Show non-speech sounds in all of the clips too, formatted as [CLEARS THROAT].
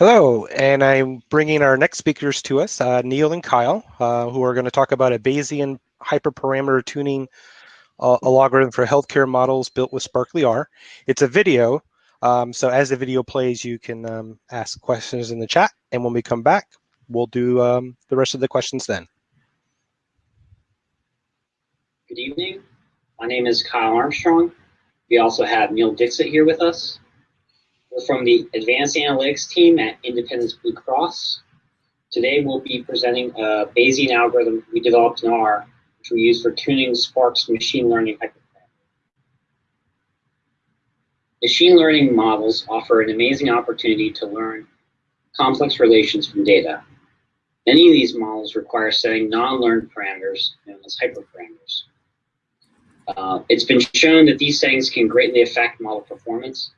Hello, and I'm bringing our next speakers to us, uh, Neil and Kyle, uh, who are going to talk about a Bayesian hyperparameter tuning uh, algorithm for healthcare models built with sparklyr. It's a video, um, so as the video plays, you can um, ask questions in the chat, and when we come back, we'll do um, the rest of the questions then. Good evening. My name is Kyle Armstrong. We also have Neil Dixit here with us. We're from the Advanced Analytics team at Independence Blue Cross. Today we'll be presenting a Bayesian algorithm we developed in R, which we use for tuning Spark's machine learning. Machine learning models offer an amazing opportunity to learn complex relations from data. Many of these models require setting non-learned parameters known as hyperparameters. Uh, it's been shown that these settings can greatly affect model performance,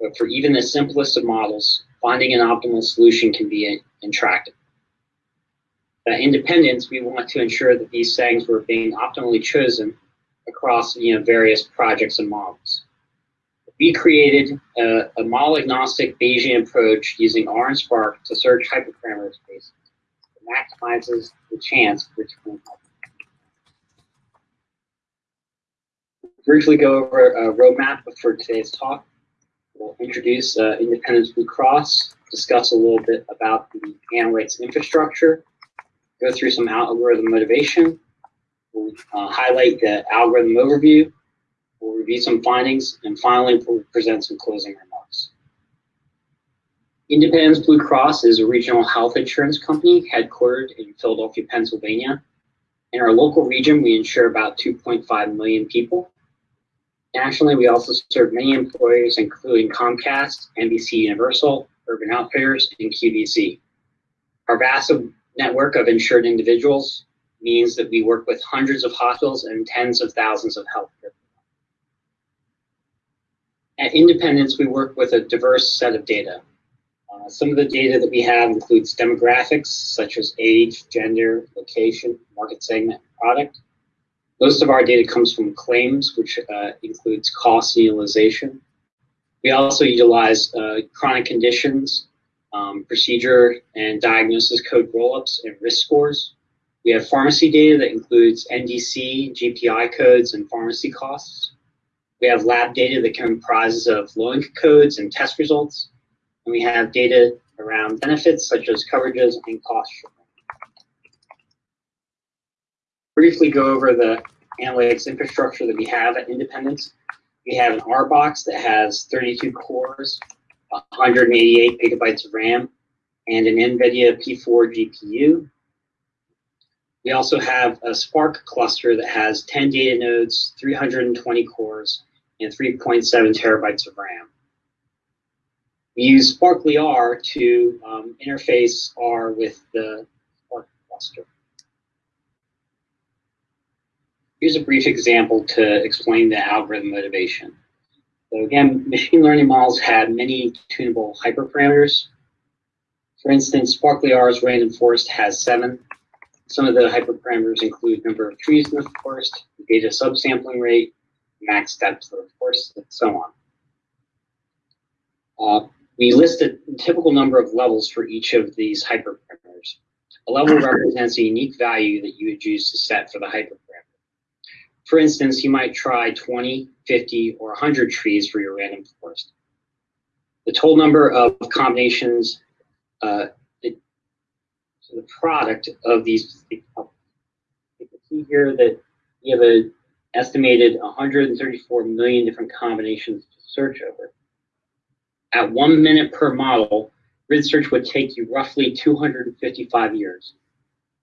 but for even the simplest of models, finding an optimal solution can be intractable. At Independence, we want to ensure that these settings were being optimally chosen across you know, various projects and models. We created a, a model-agnostic Bayesian approach using R and Spark to search hyperparameter spaces that maximizes the chance for it Briefly go over a roadmap for today's talk. We'll introduce uh, Independence Blue Cross, discuss a little bit about the analytics infrastructure, go through some algorithm motivation, we'll uh, highlight the algorithm overview, we'll review some findings, and finally we'll present some closing remarks. Independence Blue Cross is a regional health insurance company headquartered in Philadelphia, Pennsylvania. In our local region, we insure about 2.5 million people. Nationally, we also serve many employers, including Comcast, NBC Universal, Urban Outfitters, and QVC. Our vast network of insured individuals means that we work with hundreds of hospitals and tens of thousands of healthcare. At Independence, we work with a diverse set of data. Uh, some of the data that we have includes demographics, such as age, gender, location, market segment, product. Most of our data comes from claims, which uh, includes cost and utilization. We also utilize uh, chronic conditions, um, procedure and diagnosis code rollups, and risk scores. We have pharmacy data that includes NDC, GPI codes, and pharmacy costs. We have lab data that comprises of LOINC codes and test results. And we have data around benefits such as coverages and cost briefly go over the analytics infrastructure that we have at Independence. We have an R box that has 32 cores, 188 gigabytes of RAM, and an NVIDIA P4 GPU. We also have a Spark cluster that has 10 data nodes, 320 cores, and 3.7 terabytes of RAM. We use sparklyr to um, interface R with the Spark cluster. Here's a brief example to explain the algorithm motivation. So again, machine learning models have many tunable hyperparameters. For instance, sparklyr's random forest has seven. Some of the hyperparameters include number of trees in the forest, data subsampling rate, max depth of the forest, and so on. Uh, we list a typical number of levels for each of these hyperparameters. A level represents a unique value that you would use to set for the hyperparameter. For instance, you might try 20, 50, or 100 trees for your random forest. The total number of combinations, uh, the, so the product of these, you can see here that you have an estimated 134 million different combinations to search over. At one minute per model, grid search would take you roughly 255 years.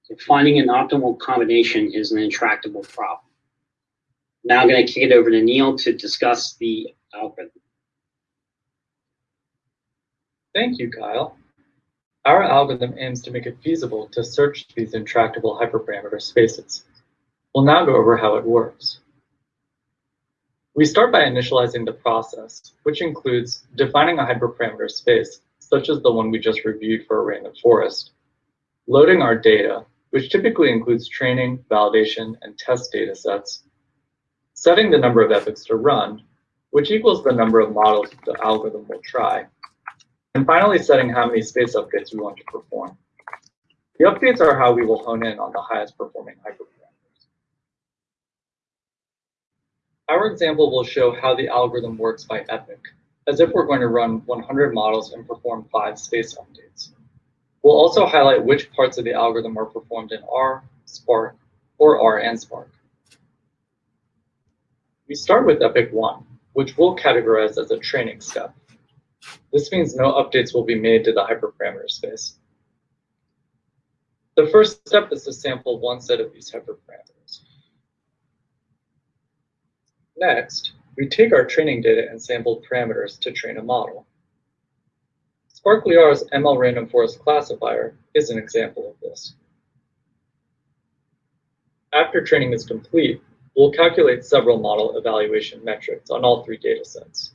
So finding an optimal combination is an intractable problem. Now I'm going to kick it over to Neil to discuss the algorithm. Thank you, Kyle. Our algorithm aims to make it feasible to search these intractable hyperparameter spaces. We'll now go over how it works. We start by initializing the process, which includes defining a hyperparameter space, such as the one we just reviewed for a random forest, loading our data, which typically includes training, validation, and test data sets, setting the number of epochs to run, which equals the number of models the algorithm will try, and finally setting how many space updates we want to perform. The updates are how we will hone in on the highest performing hyperparameters. Our example will show how the algorithm works by epoch, as if we're going to run 100 models and perform five space updates. We'll also highlight which parts of the algorithm are performed in R, Spark, or R and Spark. We start with epoch 1, which we'll categorize as a training step. This means no updates will be made to the hyperparameter space. The first step is to sample one set of these hyperparameters. Next, we take our training data and sampled parameters to train a model. SparklyR's ML Random Forest classifier is an example of this. After training is complete, we'll calculate several model evaluation metrics on all three datasets.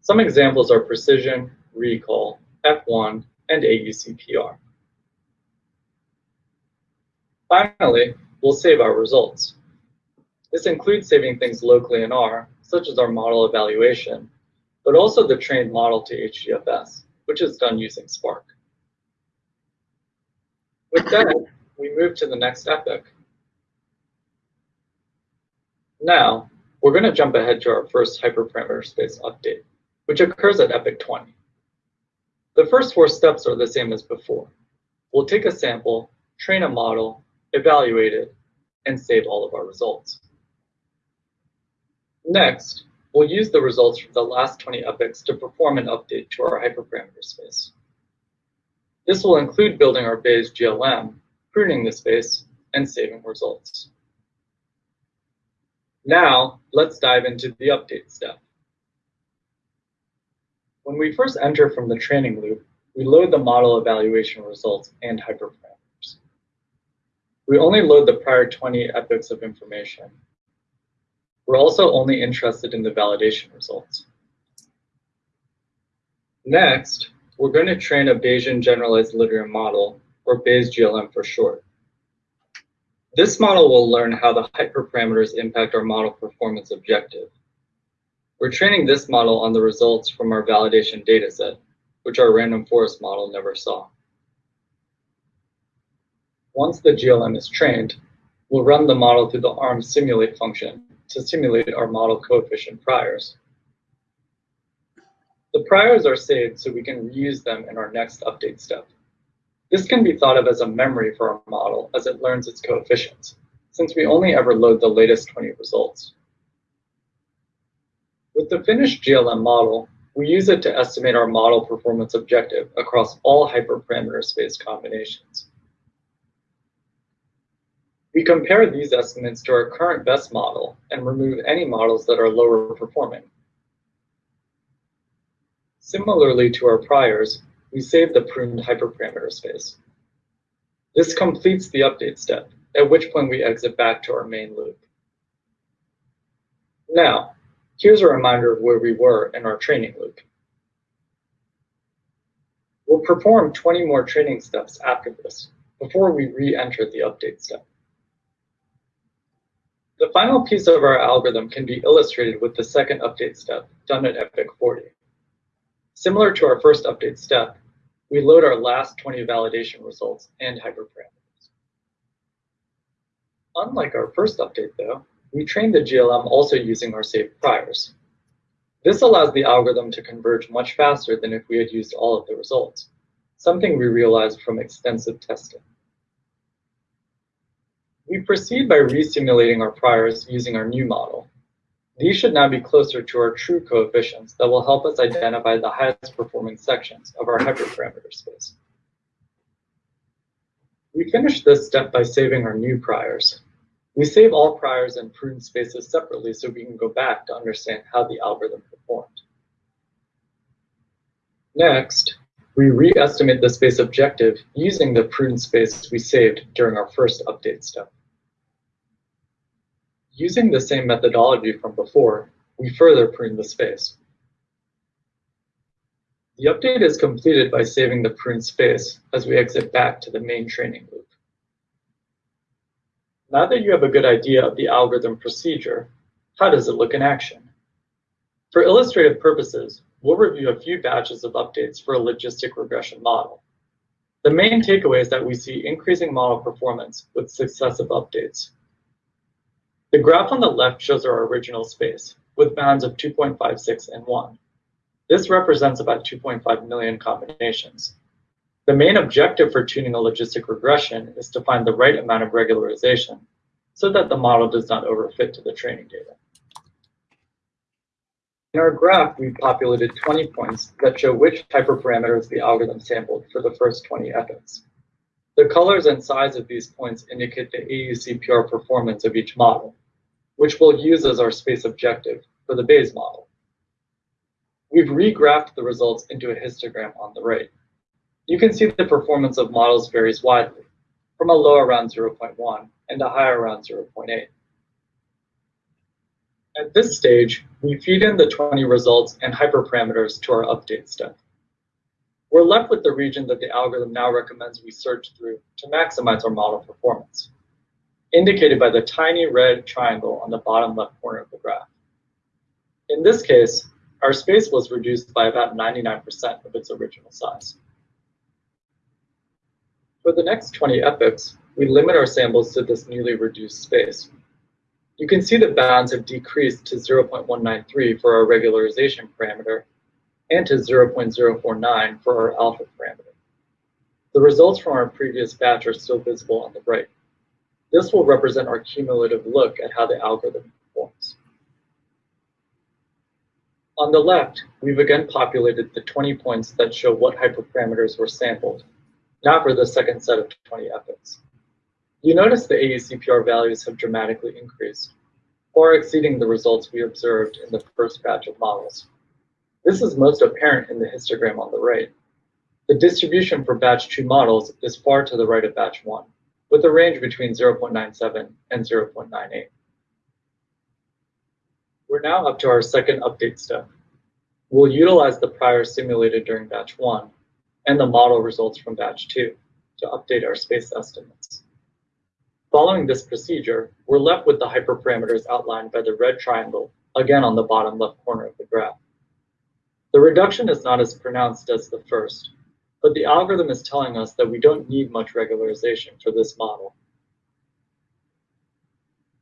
Some examples are precision, recall, F1, and AUCPR. Finally, we'll save our results. This includes saving things locally in R, such as our model evaluation, but also the trained model to HDFS, which is done using Spark. With that, we move to the next epoch. Now, we're going to jump ahead to our first hyperparameter space update, which occurs at epoch 20. The first four steps are the same as before. We'll take a sample, train a model, evaluate it, and save all of our results. Next, we'll use the results from the last 20 epochs to perform an update to our hyperparameter space. This will include building our Bayes GLM, pruning the space, and saving results. Now, let's dive into the update step. When we first enter from the training loop, we load the model evaluation results and hyperparameters. We only load the prior 20 epochs of information. We're also only interested in the validation results. Next, we're going to train a Bayesian generalized linear model, or Bayes GLM for short. This model will learn how the hyperparameters impact our model performance objective. We're training this model on the results from our validation dataset, which our random forest model never saw. Once the GLM is trained, we'll run the model through the ARM simulate function to simulate our model coefficient priors. The priors are saved so we can reuse them in our next update step. This can be thought of as a memory for our model as it learns its coefficients, since we only ever load the latest 20 results. With the finished GLM model, we use it to estimate our model performance objective across all hyperparameter space combinations. We compare these estimates to our current best model and remove any models that are lower performing. Similarly to our priors, we save the pruned hyperparameter space. This completes the update step, at which point we exit back to our main loop. Now, here's a reminder of where we were in our training loop. We'll perform 20 more training steps after this, before we re-enter the update step. The final piece of our algorithm can be illustrated with the second update step done at epoch 40. Similar to our first update step, we load our last 20 validation results and hyperparameters. Unlike our first update though, we trained the GLM also using our saved priors. This allows the algorithm to converge much faster than if we had used all of the results, something we realized from extensive testing. We proceed by resimulating our priors using our new model. These should now be closer to our true coefficients that will help us identify the highest performing sections of our hyperparameter space. We finish this step by saving our new priors. We save all priors and pruned spaces separately so we can go back to understand how the algorithm performed. Next, we re-estimate the space objective using the pruned space we saved during our first update step. Using the same methodology from before, we further prune the space. The update is completed by saving the pruned space as we exit back to the main training loop. Now that you have a good idea of the algorithm procedure, how does it look in action? For illustrative purposes, we'll review a few batches of updates for a logistic regression model. The main takeaway is that we see increasing model performance with successive updates. The graph on the left shows our original space, with bounds of 2.56 and 1. This represents about 2.5 million combinations. The main objective for tuning a logistic regression is to find the right amount of regularization so that the model does not overfit to the training data. In our graph, we populated 20 points that show which hyperparameters the algorithm sampled for the first 20 epochs. The colors and size of these points indicate the AUCPR performance of each model, which we'll use as our space objective for the Bayes model. We've regraphed the results into a histogram on the right. You can see the performance of models varies widely, from a low around 0.1 and a high around 0.8. At this stage, we feed in the 20 results and hyperparameters to our update step. We're left with the region that the algorithm now recommends we search through to maximize our model performance, indicated by the tiny red triangle on the bottom left corner of the graph. In this case, our space was reduced by about 99% of its original size. For the next 20 epochs, we limit our samples to this newly reduced space. You can see the bounds have decreased to 0.193 for our regularization parameter and to 0.049 for our alpha parameter. The results from our previous batch are still visible on the right. This will represent our cumulative look at how the algorithm performs. On the left, we've again populated the 20 points that show what hyperparameters were sampled now for the second set of 20 epochs. You notice the AUCPR values have dramatically increased, far exceeding the results we observed in the first batch of models. This is most apparent in the histogram on the right. The distribution for batch 2 models is far to the right of batch 1, with a range between 0.97 and 0.98. We're now up to our second update step. We'll utilize the prior simulated during batch 1 and the model results from batch 2 to update our space estimates. Following this procedure, we're left with the hyperparameters outlined by the red triangle, again on the bottom left corner of the graph. The reduction is not as pronounced as the first, but the algorithm is telling us that we don't need much regularization for this model.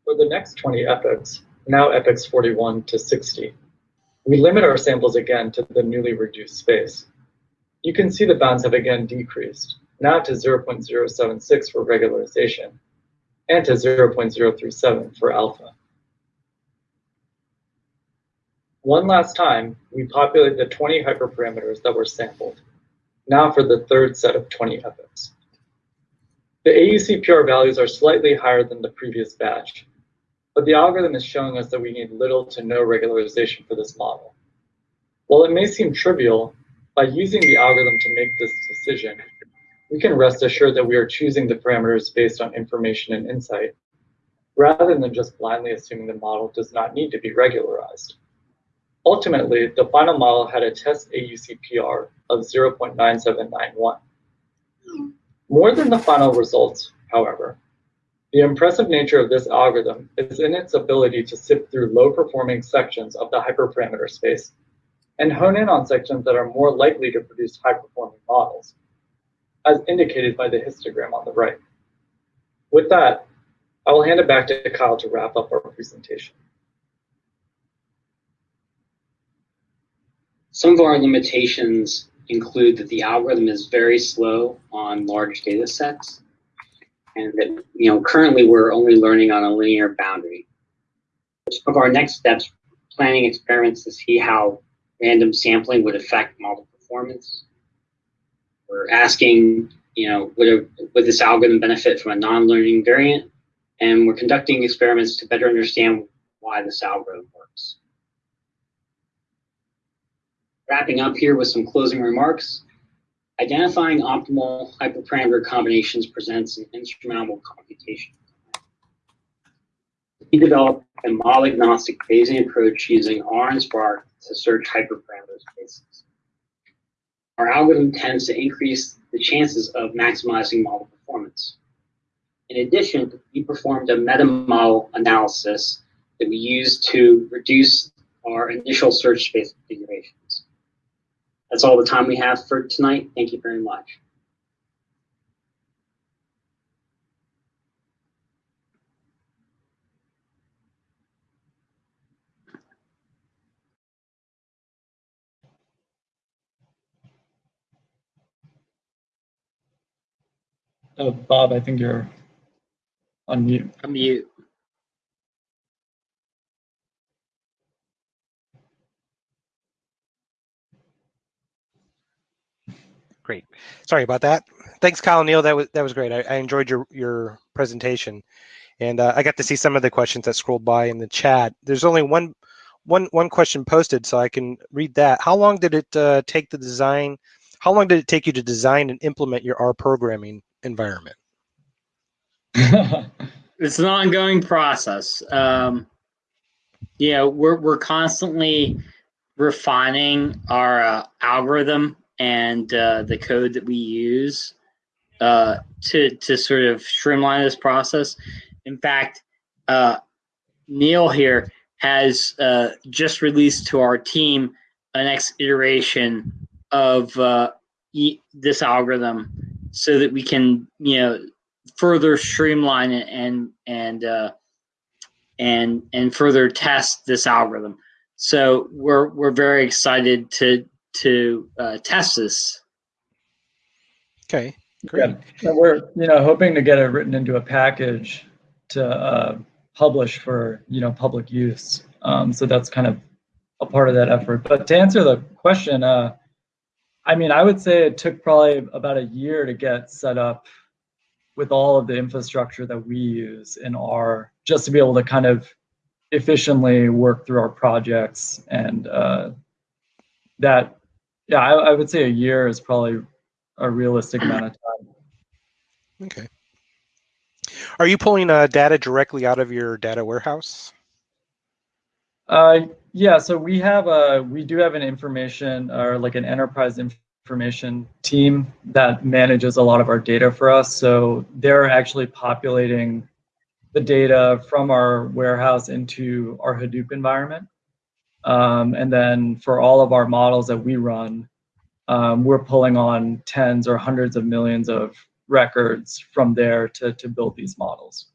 For the next 20 epochs, now epochs 41 to 60, we limit our samples again to the newly reduced space you can see the bounds have again decreased, now to 0.076 for regularization and to 0.037 for alpha. One last time, we populate the 20 hyperparameters that were sampled, now for the third set of 20 epochs. The AUCPR values are slightly higher than the previous batch, but the algorithm is showing us that we need little to no regularization for this model. While it may seem trivial, by using the algorithm to make this decision, we can rest assured that we are choosing the parameters based on information and insight, rather than just blindly assuming the model does not need to be regularized. Ultimately, the final model had a test AUCPR of 0.9791. More than the final results, however, the impressive nature of this algorithm is in its ability to sift through low-performing sections of the hyperparameter space and hone in on sections that are more likely to produce high-performing models, as indicated by the histogram on the right. With that, I will hand it back to Kyle to wrap up our presentation. Some of our limitations include that the algorithm is very slow on large data sets, and that you know currently we're only learning on a linear boundary. Some of our next steps, planning experiments to see how random sampling would affect model performance. We're asking, you know, would, a, would this algorithm benefit from a non-learning variant? And we're conducting experiments to better understand why this algorithm works. Wrapping up here with some closing remarks, identifying optimal hyperparameter combinations presents an insurmountable computation. We developed a model-agnostic Bayesian approach using R and Spark to search hyperparameter spaces. Our algorithm tends to increase the chances of maximizing model performance. In addition, we performed a meta model analysis that we used to reduce our initial search space configurations. That's all the time we have for tonight. Thank you very much. Uh, Bob, I think you're on mute. Unmute. Great. Sorry about that. Thanks, Kyle and Neil. That was that was great. I, I enjoyed your your presentation, and uh, I got to see some of the questions that scrolled by in the chat. There's only one one one question posted, so I can read that. How long did it uh, take the design? How long did it take you to design and implement your R programming environment? [LAUGHS] It's an ongoing process. Um, know, we're we're constantly refining our uh, algorithm and uh, the code that we use uh, to to sort of streamline this process. In fact, uh, Neil here has uh, just released to our team a next iteration of uh, e- this algorithm, so that we can you know further streamline it and and uh, and and further test this algorithm. So we're we're very excited to to uh, test this. Okay, great. Yeah, and we're you know hoping to get it written into a package to uh, publish for you know public use. Um, so that's kind of a part of that effort. But to answer the question, uh, I mean, I would say it took probably about a year to get set up with all of the infrastructure that we use in R, just to be able to kind of efficiently work through our projects and uh, that yeah I, I would say a year is probably a realistic [CLEARS THROAT] amount of time Okay. Are you pulling uh, data directly out of your data warehouse? uh, yeah so we have a we do have an information or like an enterprise information team that manages a lot of our data for us so they're actually populating the data from our warehouse into our hadoop environment um, and then for all of our models that we run um, we're pulling on tens or hundreds of millions of records from there to, to build these models.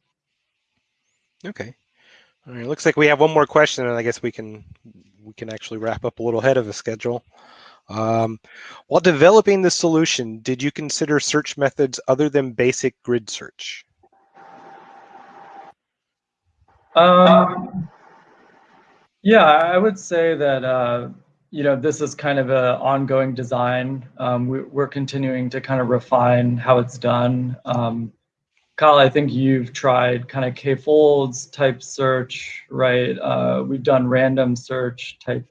Okay. All right. Looks like we have one more question, and I guess we can we can actually wrap up a little ahead of the schedule. Um, while developing the solution, did you consider search methods other than basic grid search? Um, yeah, I would say that uh, you know this is kind of an ongoing design. Um, we, we're continuing to kind of refine how it's done. Um, Kyle, I think you've tried kind of k-folds type search, right? Uh, we've done random search type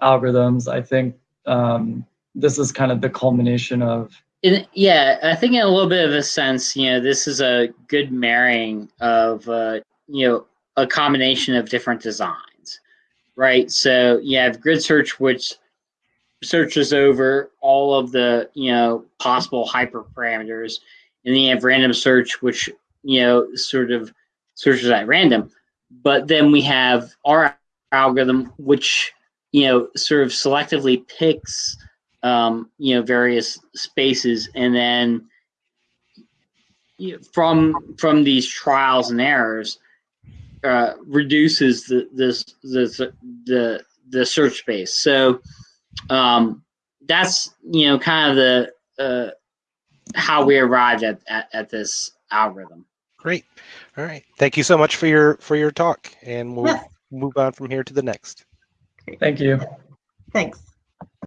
algorithms. I think um, this is kind of the culmination of In, yeah, I think in a little bit of a sense, you know, this is a good marrying of, uh, you know, a combination of different designs, right? So you have grid search, which searches over all of the, you know, possible hyperparameters, and then you have random search, which, you know, sort of searches at random. But then we have our algorithm, which, you know, sort of selectively picks um, you know various spaces and then from from these trials and errors uh, reduces the this the the the search space so um, that's you know kind of the uh, how we arrived at, at at this algorithm Great. All right. Thank you so much for your for your talk, and we'll Yeah. move on from here to the next. thank you. Thanks.